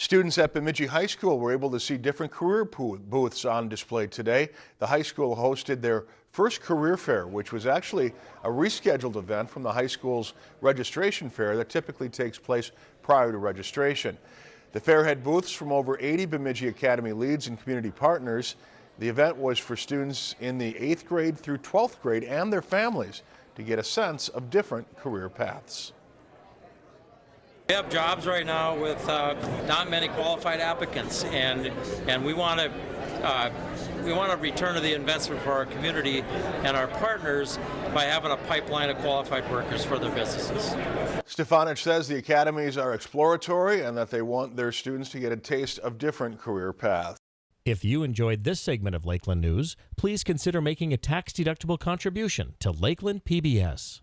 Students at Bemidji High School were able to see different career booths on display today. The high school hosted their first career fair, which was actually a rescheduled event from the high school's registration fair that typically takes place prior to registration. The fair had booths from over 80 Bemidji Academy leads and community partners. The event was for students in the 8th grade through 12th grade and their families to get a sense of different career paths. We have jobs right now with uh, not many qualified applicants, and and we want to uh, we want to return to the investment for our community and our partners by having a pipeline of qualified workers for their businesses. Stefanich says the academies are exploratory and that they want their students to get a taste of different career paths. If you enjoyed this segment of Lakeland News, please consider making a tax-deductible contribution to Lakeland PBS.